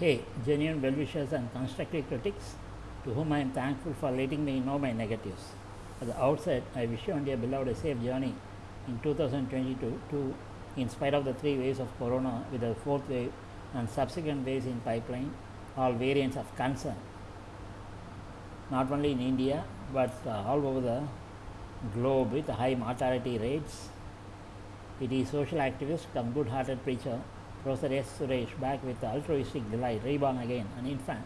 Hey, genuine well wishers and constructive critics, to whom I am thankful for letting me know my negatives. At the outset, I wish you and your beloved a safe journey in 2022 to, in spite of the three waves of corona with the fourth wave and subsequent waves in pipeline, all variants of concern, not only in India but uh, all over the globe with high mortality rates. It is social activist come good-hearted preacher Professor S. Suresh back with altruistic delight, reborn again, an infant,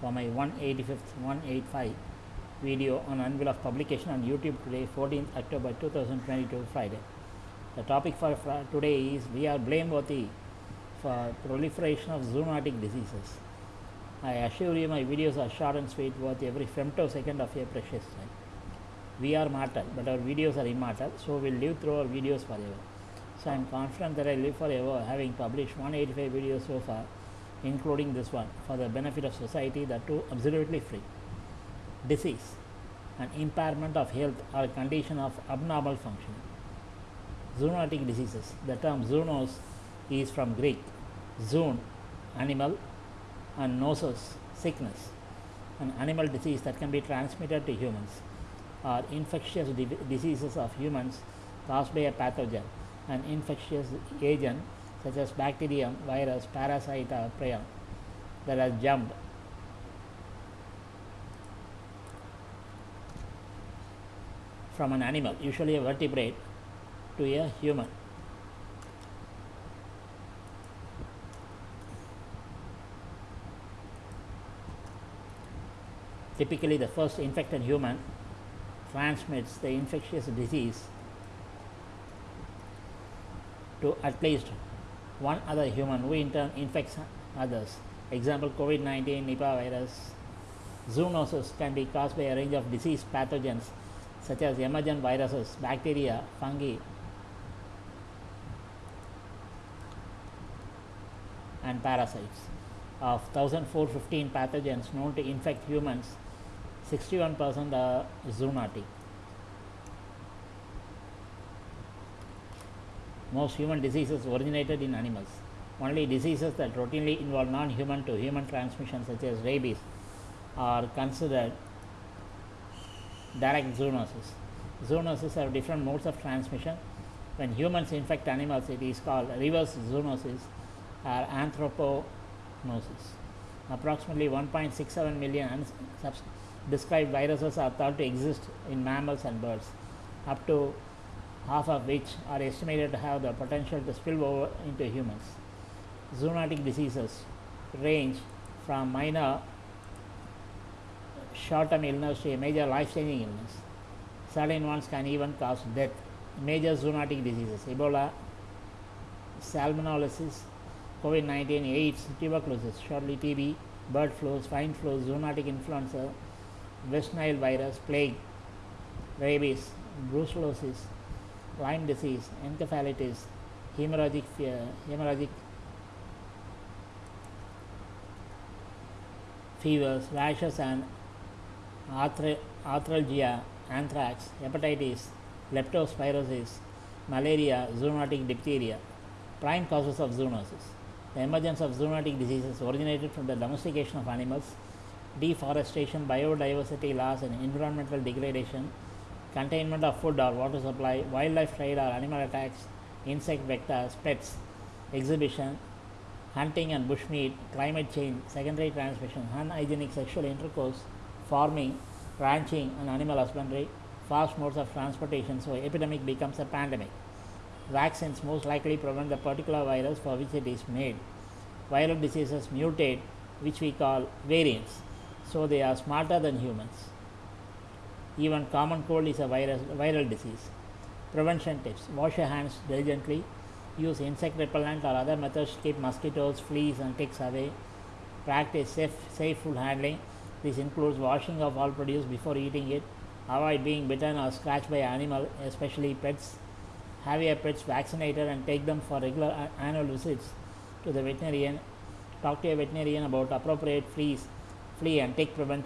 for my 185th 185 video on anvil of publication on YouTube today, 14th October 2022, Friday. The topic for today is we are blameworthy for proliferation of zoonotic diseases. I assure you my videos are short and sweet, worth every femtosecond of your precious time. We are mortal, but our videos are immortal, so we'll live through our videos forever. So I am confident that I live forever, having published 185 videos so far, including this one, for the benefit of society, that too absolutely free. Disease, an impairment of health or condition of abnormal functioning. Zoonotic diseases. The term zoonos is from Greek zoon, animal, and nosos, sickness, an animal disease that can be transmitted to humans, or infectious di- diseases of humans caused by a pathogen, an infectious agent such as bacterium, virus, parasite, or prion that has jumped from an animal, usually a vertebrate, to a human. Typically, the first infected human transmits the infectious disease to at least one other human who in turn infects others. Example COVID 19, Nipah virus. Zoonosis can be caused by a range of disease pathogens such as emergent viruses, bacteria, fungi, and parasites. Of 1415 pathogens known to infect humans, 61% are zoonotic. Most human diseases originated in animals. Only diseases that routinely involve non human to human transmission, such as rabies, are considered direct zoonosis. Zoonoses have different modes of transmission. When humans infect animals, it is called reverse zoonosis or anthroponosis. Approximately 1.67 million described viruses are thought to exist in mammals and birds, up to half of which are estimated to have the potential to spill over into humans. Zoonotic diseases range from minor short term illness to a major life changing illness. Certain ones can even cause death. Major zoonotic diseases Ebola, salmonellosis, COVID 19, AIDS, tuberculosis, shortly TB, bird flu, swine flu, zoonotic influenza, West Nile virus, plague, rabies, brucellosis, Lyme disease, encephalitis, hemorrhagic, hemorrhagic fevers, rashes, and arthra- arthralgia, anthrax, hepatitis, leptospirosis, malaria, zoonotic diphtheria. Prime causes of zoonosis. The emergence of zoonotic diseases originated from the domestication of animals, deforestation, biodiversity loss, and environmental degradation, containment of food or water supply, wildlife trade or animal attacks, insect vectors, pets, exhibition, hunting and bushmeat, climate change, secondary transmission, unhygienic sexual intercourse, farming, ranching, and animal husbandry, fast modes of transportation. So, epidemic becomes a pandemic. Vaccines most likely prevent the particular virus for which it is made. Viral diseases mutate, which we call variants. So, they are smarter than humans. Even common cold is a virus, viral disease. Prevention tips wash your hands diligently, use insect repellent or other methods to keep mosquitoes, fleas, and ticks away. Practice safe, safe food handling. This includes washing of all produce before eating it. Avoid being bitten or scratched by animal, especially pets. Have your pets vaccinated and take them for regular annual visits to the veterinarian. Talk to your veterinarian about appropriate fleas, flea and tick prevent,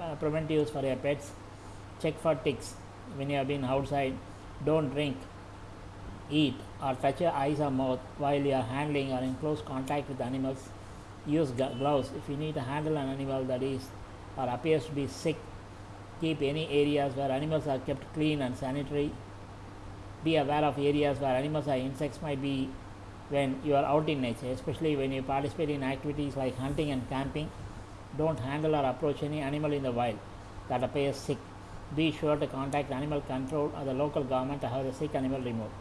uh, preventives for your pets. Check for ticks when you have been outside. Don't drink, eat, or touch your eyes or mouth while you are handling or in close contact with animals. use gloves if you need to handle an animal that is or appears to be sick keep any areas where animals are kept clean and sanitary be aware of areas where animals or insects might be when you are out in nature especially when you participate in activities like hunting and camping don't handle or approach any animal in the wild that appears sick be sure to contact animal control or the local government to have the sick animal removed.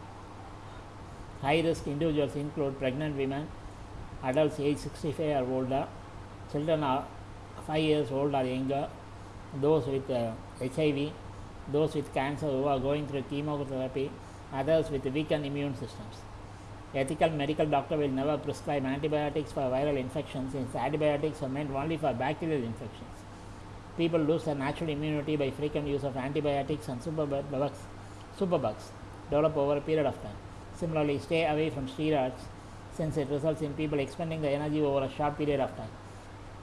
High risk individuals include pregnant women adults age 65 or older children are 5 years old or younger those with uh, hiv those with cancer who are going through chemotherapy others with weakened immune systems. Ethical medical doctor will never prescribe antibiotics for viral infections since antibiotics are meant only for bacterial infections people lose their natural immunity by frequent use of antibiotics and superbugs, superbugs develop over a period of time. Similarly, stay away from steroids since it results in people expending their energy over a short period of time.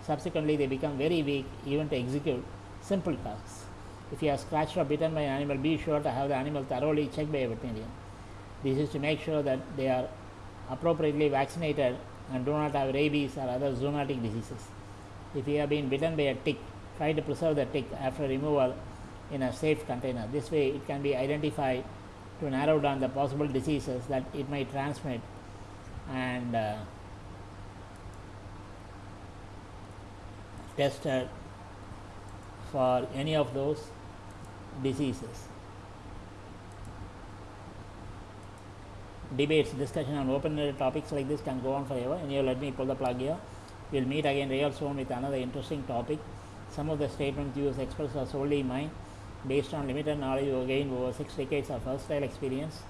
Subsequently, they become very weak even to execute simple tasks. If you are scratched or bitten by an animal, be sure to have the animal thoroughly checked by a veterinarian. This is to make sure that they are appropriately vaccinated and do not have rabies or other zoonotic diseases. If you have been bitten by a tick, try to preserve the tick after removal in a safe container. This way, it can be identified to narrow down the possible diseases that it may transmit and uh, tested for any of those diseases. Debates, discussion on open-ended topics like this can go on forever. And you let me pull the plug here. We'll meet again real soon with another interesting topic. Some of the statements used expressed are solely mine, based on limited knowledge gained over six decades of versatile experience.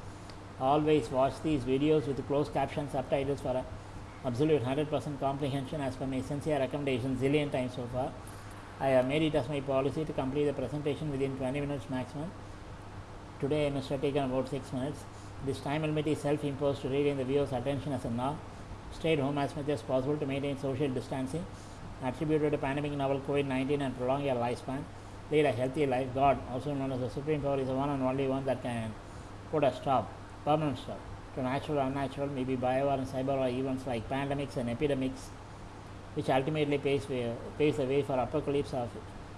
Always watch these videos with closed caption subtitles for absolute 100% comprehension as per my sincere recommendation zillion times so far. I have made it as my policy to complete the presentation within 20 minutes maximum. Today I must have taken about 6 minutes. This time limit is self-imposed to regain the viewer's attention as a norm. Stay at home as much as possible to maintain social distancing. Attributed to pandemic novel COVID-19 and prolong your lifespan. Lead a healthy life. God, also known as the Supreme Power, is the one and only one that can put a stop, permanent stop, to natural or unnatural, maybe bio or cyber or events like pandemics and epidemics, which ultimately paves, way, paves the way for apocalypse of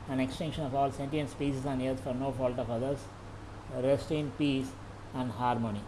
an extinction of all sentient species on earth for no fault of others. Rest in peace and harmony.